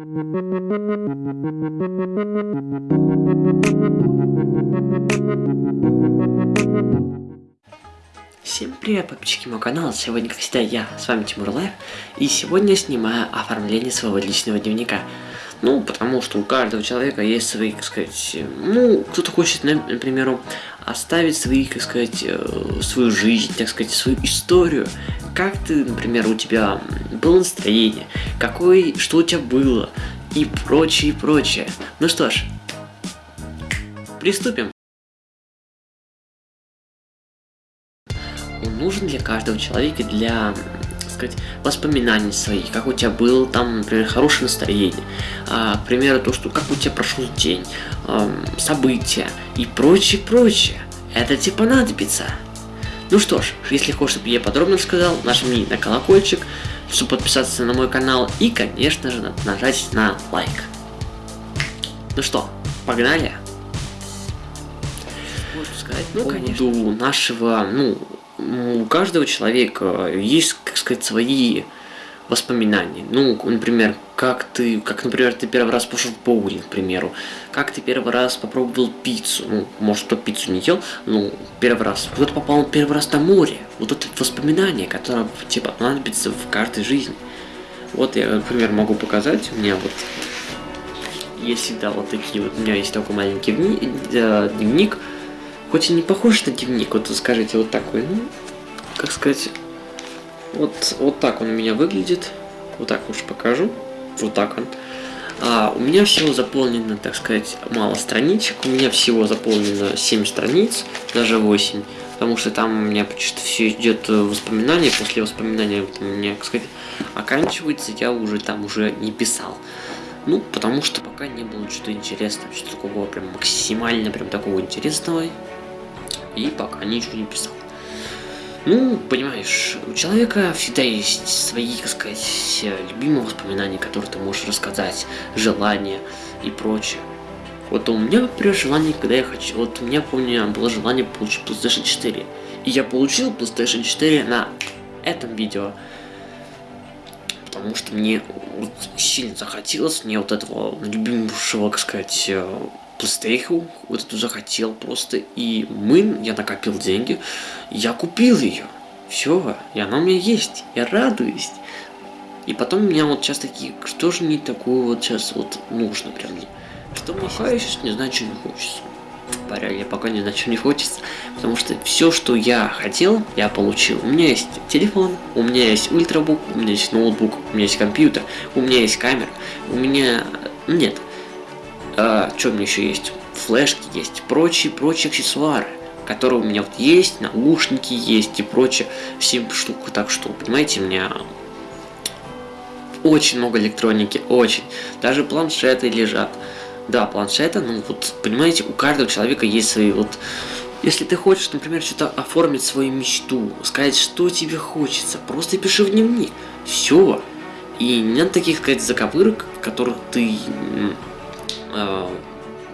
Всем привет, подписчики моего канала, сегодня, как всегда, я, с вами Тимур Лайв, и сегодня снимаю оформление своего личного дневника. Ну, потому что у каждого человека есть свои, как сказать, ну, кто-то хочет, например, оставить свои, как сказать, э, свою жизнь, так сказать, свою историю. Как ты, например, у тебя было настроение, какой, что у тебя было, и прочее, и прочее. Ну что ж, приступим. Он нужен для каждого человека для сказать, воспоминаний своих, как у тебя было там, например, хорошее настроение, а, к примеру, то, что как у тебя прошел день, а, события и прочее, прочее. Это тебе понадобится. Ну что ж, если хочешь, чтобы я подробно сказал, нажми на колокольчик, чтобы подписаться на мой канал и, конечно же, нажать на лайк. Ну что, погнали? Можно сказать, ну, конечно. У нашего, ну, у каждого человека есть, как сказать, свои воспоминания. Ну, например, как ты, как, например, ты первый раз пошел в боулинг, к примеру. Как ты первый раз попробовал пиццу. Ну, может, кто пиццу не ел, ну, первый раз. Кто-то попал первый раз на море. Вот это воспоминание, которое, типа, понадобится в каждой жизни. Вот я, например, могу показать. У меня вот есть всегда вот такие вот. У меня есть такой маленький э, дневник Хоть и не похож на дневник, вот скажите, вот такой, ну, как сказать, вот, вот так он у меня выглядит. Вот так уж покажу. Вот так он. А, у меня всего заполнено, так сказать, мало страничек. У меня всего заполнено 7 страниц, даже 8. Потому что там у меня почти все идет воспоминания. После воспоминания у меня, так сказать, оканчивается. Я уже там уже не писал. Ну, потому что пока не было что-то интересного, что-то такого прям максимально прям такого интересного и пока ничего не писал. Ну, понимаешь, у человека всегда есть свои, так сказать, любимые воспоминания, которые ты можешь рассказать, желания и прочее. Вот у меня, например, желание, когда я хочу... Вот у меня, помню, было желание получить PlayStation 4. И я получил PlayStation 4 на этом видео. Потому что мне вот сильно захотелось мне вот этого любимого, как сказать, PlayStation вот эту захотел просто. И мы, я накопил деньги, я купил ее. Все, и она у меня есть. Я радуюсь. И потом у меня вот сейчас такие, что же мне такое вот сейчас вот нужно прям. Что мне пока я сейчас не знаю, что не хочется. Говоря, я пока не знаю, что не хочется. Потому что все, что я хотел, я получил. У меня есть телефон, у меня есть ультрабук, у меня есть ноутбук, у меня есть компьютер, у меня есть камера, у меня... Нет, а, что у меня еще есть? Флешки есть, прочие, прочие аксессуары, которые у меня вот есть, наушники есть и прочее, 7 штук, так что, понимаете, у меня очень много электроники, очень. Даже планшеты лежат. Да, планшеты, ну вот, понимаете, у каждого человека есть свои вот... Если ты хочешь, например, что-то оформить свою мечту, сказать, что тебе хочется, просто пиши в дневник. Все. И нет таких, сказать, заковырок, в которых ты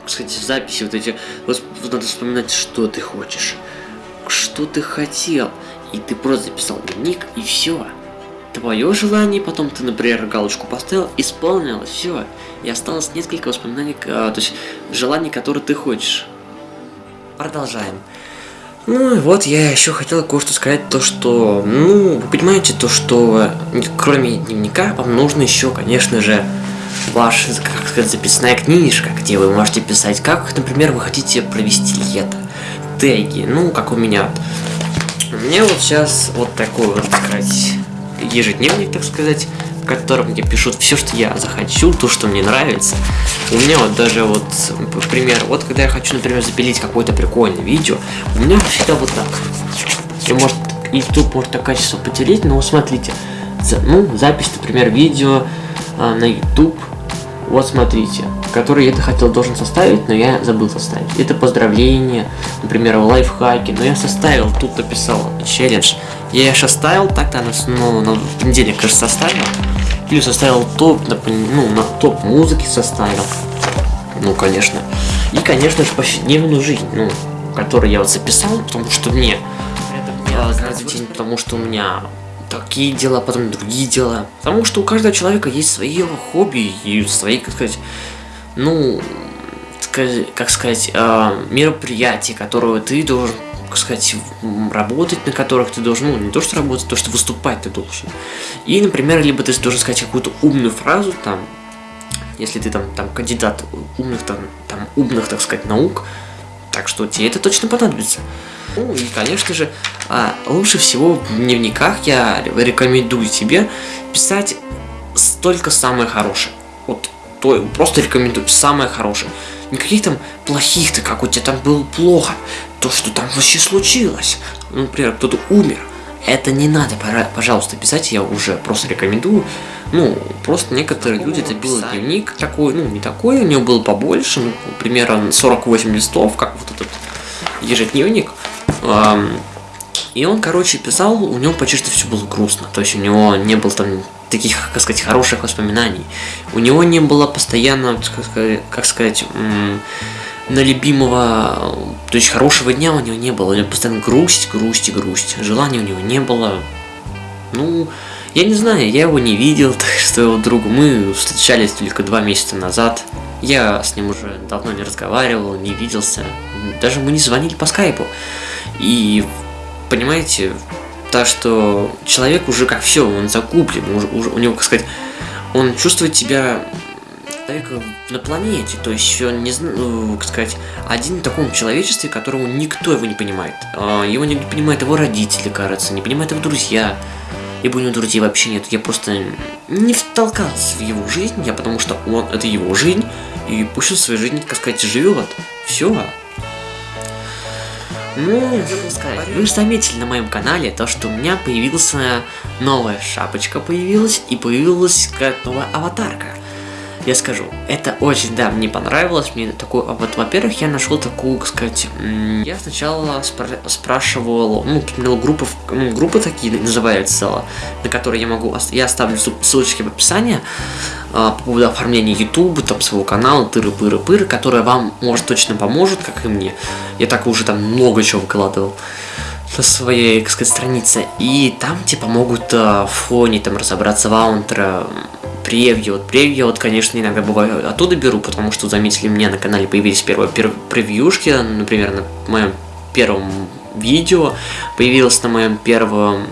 кстати, записи вот эти, вот, надо вспоминать, что ты хочешь, что ты хотел, и ты просто записал дневник, и все. Твое желание, потом ты, например, галочку поставил, исполнилось, все. И осталось несколько воспоминаний, э, то есть желаний, которые ты хочешь. Продолжаем. Ну и вот я еще хотел кое-что сказать, то что, ну, вы понимаете, то что кроме дневника вам нужно еще, конечно же, ваша, как сказать, записная книжка, где вы можете писать, как, например, вы хотите провести лето. Теги, ну, как у меня. У меня вот сейчас вот такой вот, так сказать, ежедневник, так сказать, в котором мне пишут все, что я захочу, то, что мне нравится. У меня вот даже вот, например, вот когда я хочу, например, запилить какое-то прикольное видео, у меня всегда вот так. И может, YouTube может так качество потерять, но смотрите, ну, запись, например, видео а, на YouTube вот смотрите, который я это хотел должен составить, но я забыл составить. Это поздравление, например, лайфхаки, но я составил, тут написал челлендж. Я их составил, так-то ну, на понедельник, кажется, составил. Или составил топ, ну, на топ музыки составил. Ну, конечно. И, конечно же, повседневную жизнь, ну, которую я вот записал, потому что мне это каждый день, потому что у меня такие дела, потом другие дела. Потому что у каждого человека есть свои хобби и свои, как сказать, ну, как сказать, а, мероприятия, которые ты должен, как сказать, работать, на которых ты должен, ну, не то что работать, то что выступать ты должен. И, например, либо ты должен сказать какую-то умную фразу, там, если ты там, там кандидат умных, там, там, умных, так сказать, наук, так что тебе это точно понадобится. Ну и, конечно же, а, лучше всего в дневниках я рекомендую тебе писать только самое хорошее. Вот то, просто рекомендую самое хорошее. Никаких там плохих-то, как у тебя там было плохо. То, что там вообще случилось. Ну, например, кто-то умер. Это не надо, пожалуйста, писать, я уже просто рекомендую. Ну, просто некоторые люди, это был дневник такой, ну, не такой, у него был побольше, ну, примерно 48 листов, как вот этот ежедневник. И он, короче, писал, у него почти все было грустно. То есть у него не было там таких, как сказать, хороших воспоминаний. У него не было постоянно, как сказать, на любимого, то есть хорошего дня у него не было. У него постоянно грусть, грусть и грусть. Желания у него не было. Ну, я не знаю, я его не видел, так что его другу мы встречались только два месяца назад. Я с ним уже давно не разговаривал, не виделся. Даже мы не звонили по скайпу. И понимаете, так что человек уже как все, он закуплен, уже, уже, у него, как сказать, он чувствует себя человека на планете, то есть он не ну, как сказать, один в таком человечестве, которому никто его не понимает. А, его не понимают его родители, кажется, не понимают его друзья. Ибо у него друзей вообще нет. Я просто не втолкался в его жизнь, я потому что он это его жизнь, и пусть он свою жизнь, как сказать, живет. Все. Ну, вы же заметили на моем канале то, что у меня появилась новая шапочка появилась и появилась какая-то новая аватарка. Я скажу, это очень, да, мне понравилось, мне такой, а вот, во-первых, я нашел такую, как сказать, я сначала спра спрашивал, ну, ну, группы, ну, группы такие называются, на которые я могу, я оставлю ссылочки в описании, а, по поводу оформления YouTube, там, своего канала, тыры-пыры-пыры, которая вам, может, точно поможет, как и мне. Я так уже там много чего выкладывал на своей, так сказать, странице. И там типа могут а, в фоне там разобраться в аунтро, превью. Вот превью, вот, конечно, иногда бывает оттуда беру, потому что, заметили, мне на канале появились первые пер превьюшки, например, на моем первом видео, появилось на моем первом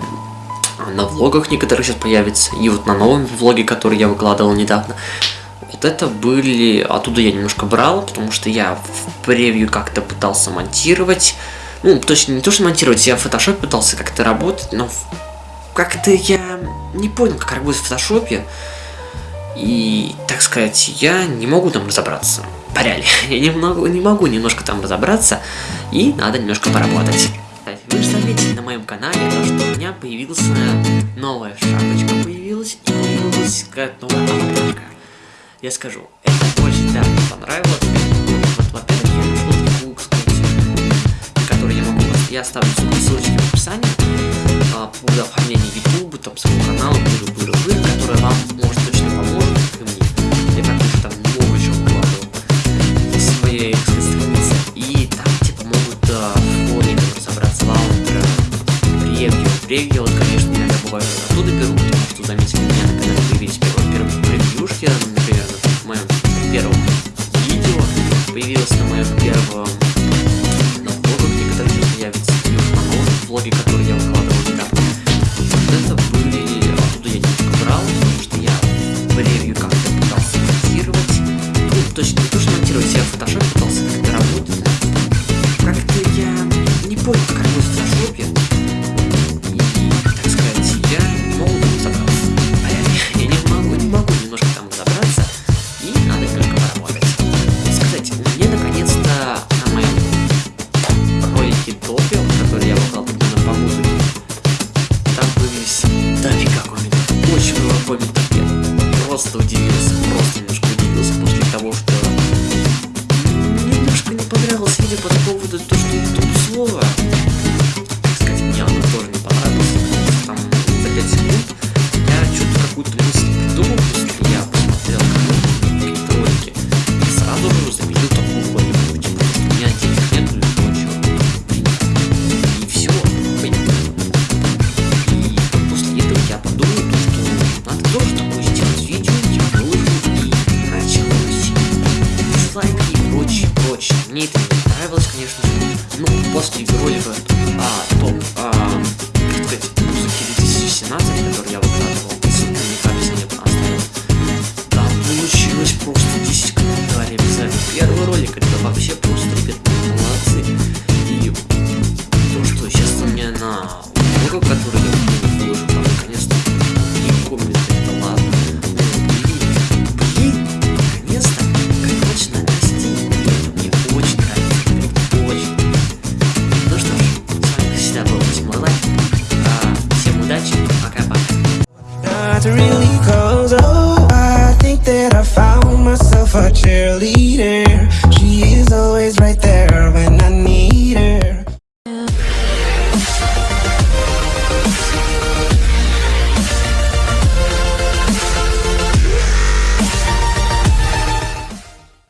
на влогах некоторые сейчас появятся, и вот на новом влоге, который я выкладывал недавно. Вот это были, оттуда я немножко брал, потому что я в превью как-то пытался монтировать, ну, точно не то, что монтировать, я в фотошопе пытался как-то работать, но как-то я не понял, как работать в фотошопе, и, так сказать, я не могу там разобраться. Поряли. Я не могу, не могу немножко там разобраться, и надо немножко поработать. Вы же заметили на моем канале, то, что у меня появилась новая шапочка появилась, и появилась какая-то новая аватарка. Я скажу, это очень, Я оставлю ссылочки в описании а, по поводу YouTube, там, своего канала, быры-быры-быры, которая вам может точно поможет, как и мне. Я так уже там много чего вкладывал в своей странице. И там, типа, могут а, в там, разобраться лаунтер, превью. Превью, вот, конечно, иногда бывает оттуда беру, потому что, заметили, меня превью как-то to really close. Oh, I think that I found myself a cheerleader. She is always right there.